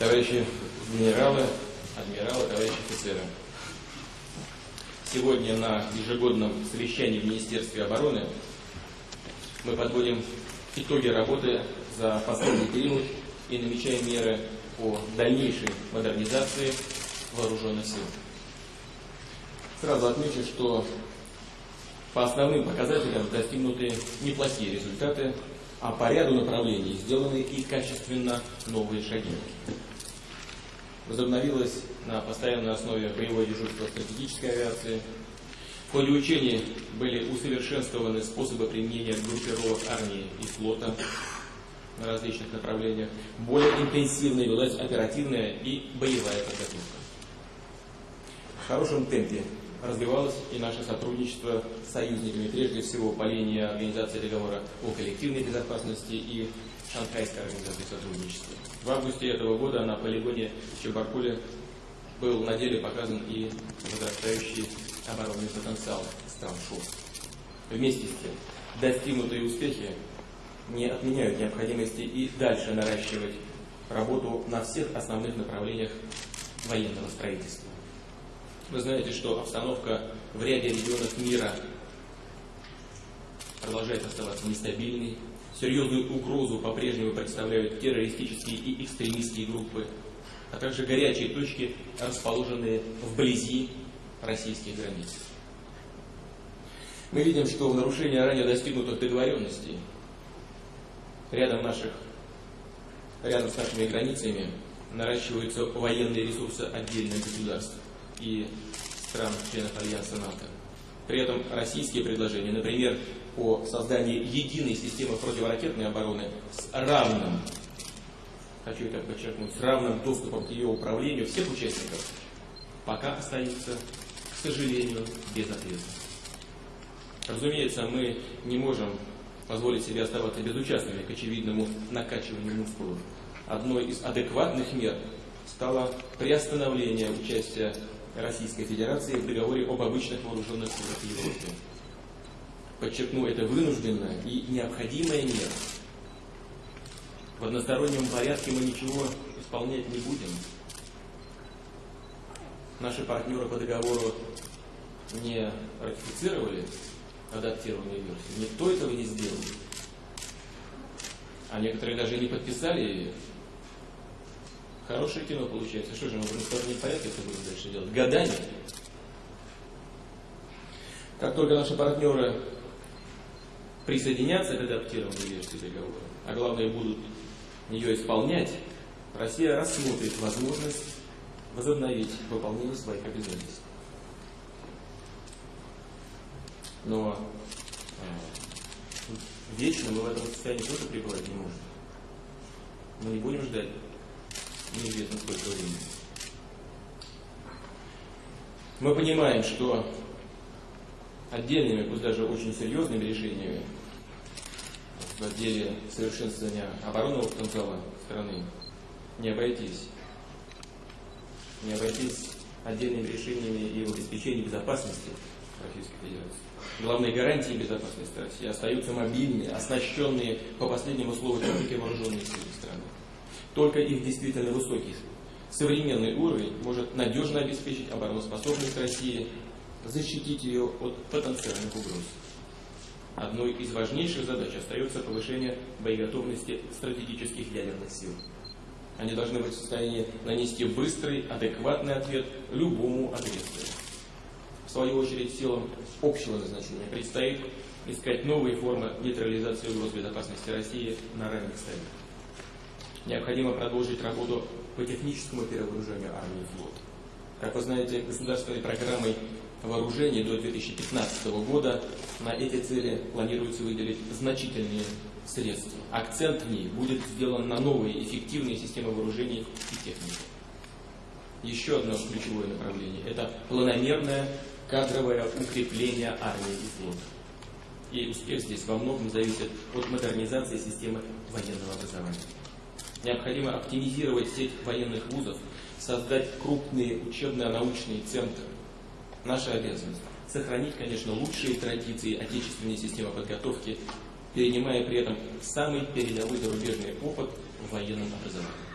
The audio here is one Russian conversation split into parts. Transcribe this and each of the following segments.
товарищи генералы, адмиралы, товарищи офицеры. Сегодня на ежегодном совещании в Министерстве обороны мы подводим итоги работы за последний период и намечаем меры по дальнейшей модернизации вооруженных сил. Сразу отмечу, что по основным показателям достигнуты неплохие результаты, а по ряду направлений сделаны и качественно новые шаги. Возобновилась на постоянной основе боевое дежурство стратегической авиации. В ходе учений были усовершенствованы способы применения группировок армии и флота на различных направлениях. Более интенсивной велась оперативная и боевая подготовка. В хорошем темпе развивалось и наше сотрудничество с союзниками, прежде всего по линии Организации договора о коллективной безопасности и Шанхайской организации сотрудничества. В августе этого года на полигоне Чебаркуле был на деле показан и возрастающий оборонный потенциал стран ШОС. Вместе с тем, достигнутые успехи не отменяют необходимости и дальше наращивать работу на всех основных направлениях военного строительства. Вы знаете, что обстановка в ряде регионов мира продолжает оставаться нестабильной. Серьезную угрозу по-прежнему представляют террористические и экстремистские группы, а также горячие точки, расположенные вблизи российских границ. Мы видим, что в нарушение ранее достигнутых договоренностей рядом, наших, рядом с нашими границами наращиваются военные ресурсы отдельных государств и стран-членов Альянса НАТО. При этом российские предложения, например, по созданию единой системы противоракетной обороны с равным, хочу это подчеркнуть, с равным доступом к ее управлению всех участников, пока остаются, к сожалению, без ответа. Разумеется, мы не можем позволить себе оставаться безучастными к очевидному накачиванию мускулов. Одной из адекватных мер стало приостановление участия Российской Федерации в договоре об обычных вооруженных силах в Европе. Подчеркну, это вынужденная и необходимая мера. В одностороннем порядке мы ничего исполнять не будем. Наши партнеры по договору не ратифицировали адаптированную версию. Никто этого не сделал. А некоторые даже не подписали ее. Хорошее кино получается. Что же, мы в одностороннем порядке это будем дальше делать? Годами. Как только наши партнеры присоединятся к адаптированной версии договора, а главное будут ее исполнять, Россия рассмотрит возможность возобновить выполнение своих обязательств. Но э, вечно мы в этом состоянии тоже пребывать не можем. Мы не будем ждать неизвестно сколько времени. Мы понимаем, что отдельными, пусть даже очень серьезными решениями в деле совершенствования оборонного потенциала страны не обойтись. Не обойтись отдельными решениями и в обеспечении безопасности Российской Федерации. Главные гарантии безопасности России остаются мобильными, оснащенные по последнему слову техники вооруженные силы страны. Только их действительно высокий современный уровень может надежно обеспечить обороноспособность России, защитить ее от потенциальных угроз. Одной из важнейших задач остается повышение боеготовности стратегических ядерных сил. Они должны быть в состоянии нанести быстрый, адекватный ответ любому агрессору. В свою очередь, силам общего назначения предстоит искать новые формы нейтрализации угроз безопасности России на ранних стадиях. Необходимо продолжить работу по техническому перевооружению армии и флота. Как вы знаете, государственной программой вооружений до 2015 года на эти цели планируется выделить значительные средства. Акцент в ней будет сделан на новые эффективные системы вооружений и техники. Еще одно ключевое направление – это планомерное кадровое укрепление армии и флота. И успех здесь во многом зависит от модернизации системы военного образования. Необходимо оптимизировать сеть военных вузов, создать крупные учебно-научные центры. Наша обязанность – сохранить, конечно, лучшие традиции отечественной системы подготовки, перенимая при этом самый передовой зарубежный опыт в военном образовании.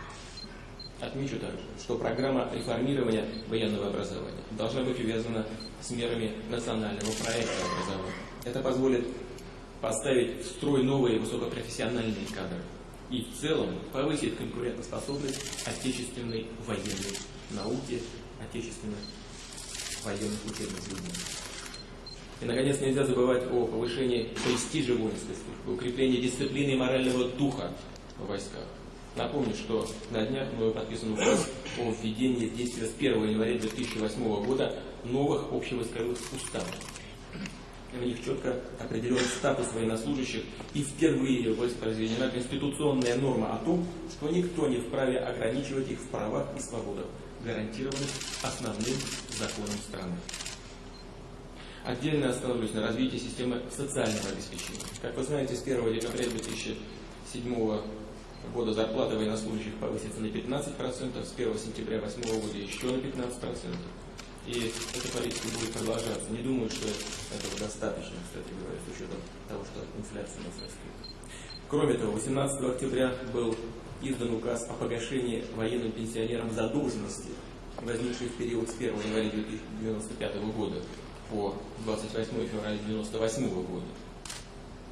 Отмечу также, что программа реформирования военного образования должна быть увязана с мерами национального проекта образования. Это позволит поставить в строй новые высокопрофессиональные кадры и в целом повысит конкурентоспособность отечественной военной науки, отечественных военных учебных заведений. И, наконец, нельзя забывать о повышении престижа воинской службы, укреплении дисциплины и морального духа в войсках. Напомню, что на днях был подписан указ о введении в действие с 1 января 2008 года новых общевойсковых уставов. Них четко определен статус военнослужащих и впервые воспроизведена конституционная норма о том, что никто не вправе ограничивать их в правах и свободах, гарантированных основным законом страны. Отдельно остановлюсь на развитии системы социального обеспечения. Как вы знаете, с 1 декабря 2007 года зарплата военнослужащих повысится на 15%, с 1 сентября 2008 года еще на 15%. И эта политика будет продолжаться. Не думаю, что этого достаточно, кстати говоря, с учетом того, что инфляция у нас растет. Кроме того, 18 октября был издан указ о погашении военным пенсионерам задолженности, возникшей в период с 1 января 1995 года по 28 февраля 1998 года.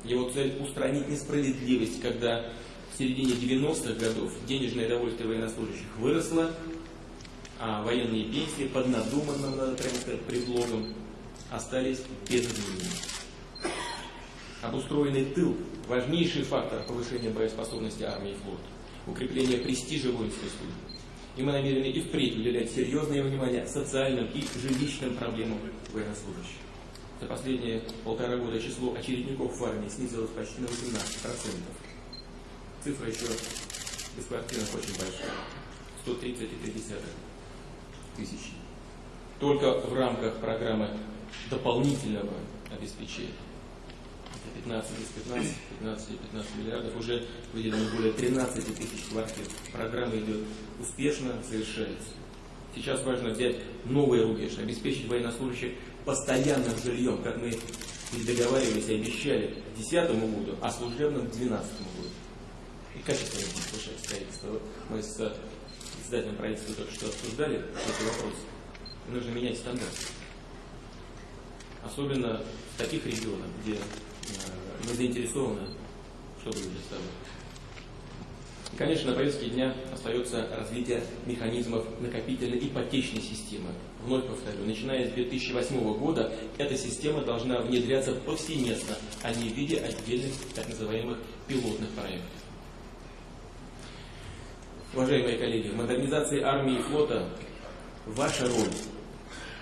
Его цель устранить несправедливость, когда в середине 90-х годов денежное довольствие военнослужащих выросло, а военные пенсии под надуманным, надо прямо сказать, предлогом остались без изменений. Обустроенный тыл – важнейший фактор повышения боеспособности армии и флота, укрепления престижа воинской службы. И мы намерены и впредь уделять серьезное внимание социальным и жилищным проблемам военнослужащих. За последние полтора года число очередников в армии снизилось почти на 18% цифра еще беспартийных очень большая. 130,3 тысячи. Только в рамках программы дополнительного обеспечения 15 из 15, 15 и 15 миллиардов уже выделено более 13 тысяч квартир. Программа идет успешно, завершается. Сейчас важно взять новые рубеж, обеспечить военнослужащих постоянным жильем, как мы договаривались и обещали к 2010 году, а служебным к 2012 году и качество будет повышать строительство. Мы с председателем правительства только что обсуждали эти вопросы. Нужно менять стандарты. Особенно в таких регионах, где э, мы заинтересованы, чтобы люди стало. И, конечно, на повестке дня остается развитие механизмов накопительной ипотечной системы. Вновь повторю, начиная с 2008 года эта система должна внедряться повсеместно, а не в виде отдельных так называемых пилотных проектов. Уважаемые коллеги, в модернизации армии и флота ваша роль,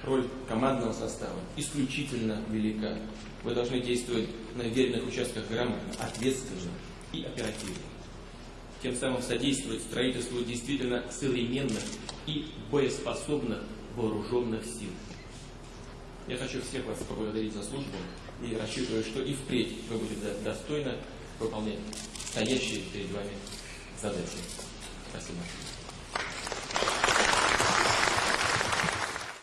роль командного состава исключительно велика. Вы должны действовать на веренных участках грамотно, ответственно и оперативно. Тем самым содействовать строительству действительно современных и боеспособных вооруженных сил. Я хочу всех вас поблагодарить за службу и рассчитываю, что и впредь вы будете достойно выполнять стоящие перед вами задачи. Спасибо.